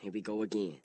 Here we go again.